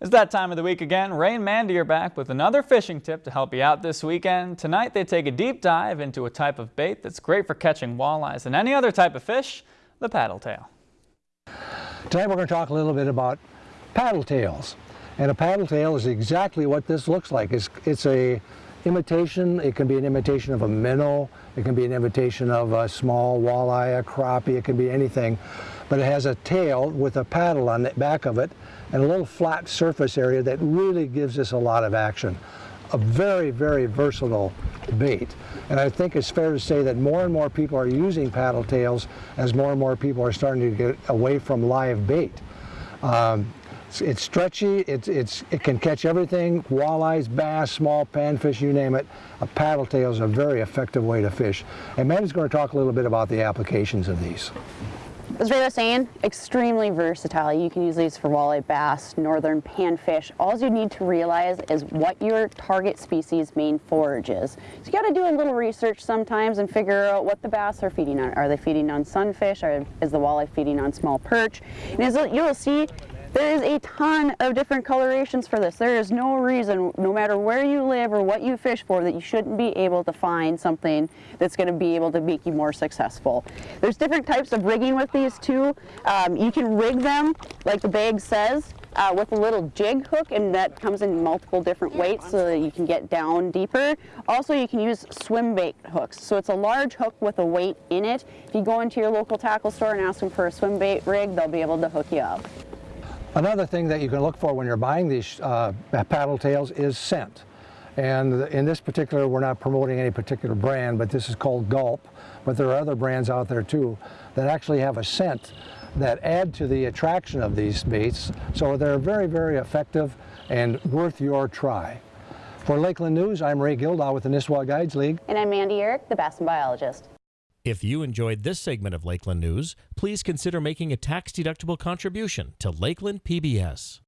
It's that time of the week again. Ray and Mandy are back with another fishing tip to help you out this weekend. Tonight they take a deep dive into a type of bait that's great for catching walleyes and any other type of fish, the paddle tail. Tonight we're going to talk a little bit about paddle tails. And a paddle tail is exactly what this looks like. It's, it's a imitation, it can be an imitation of a minnow, it can be an imitation of a small walleye, a crappie, it can be anything. But it has a tail with a paddle on the back of it and a little flat surface area that really gives us a lot of action. A very, very versatile bait. And I think it's fair to say that more and more people are using paddle tails as more and more people are starting to get away from live bait. Um, it's, it's, stretchy, it's, it's, it can catch everything, walleyes, bass, small panfish, you name it. A paddle tail is a very effective way to fish. And Matt is going to talk a little bit about the applications of these as Ray was saying, extremely versatile. You can use these for walleye, bass, northern panfish. All you need to realize is what your target species main forage is. So you got to do a little research sometimes and figure out what the bass are feeding on. Are they feeding on sunfish? Or is the walleye feeding on small perch? And as you'll see, there is a ton of different colorations for this. There is no reason, no matter where you live or what you fish for, that you shouldn't be able to find something that's going to be able to make you more successful. There's different types of rigging with these too. Um, you can rig them, like the bag says, uh, with a little jig hook and that comes in multiple different weights so that you can get down deeper. Also you can use swim bait hooks. So it's a large hook with a weight in it. If you go into your local tackle store and ask them for a swim bait rig, they'll be able to hook you up. Another thing that you can look for when you're buying these uh, paddle tails is scent. And in this particular, we're not promoting any particular brand, but this is called Gulp. But there are other brands out there too that actually have a scent that add to the attraction of these baits. So they're very, very effective and worth your try. For Lakeland News, I'm Ray Gildaw with the Nisswa Guides League. And I'm Mandy Uhrich, the Bass Biologist. If you enjoyed this segment of Lakeland News, please consider making a tax-deductible contribution to Lakeland PBS.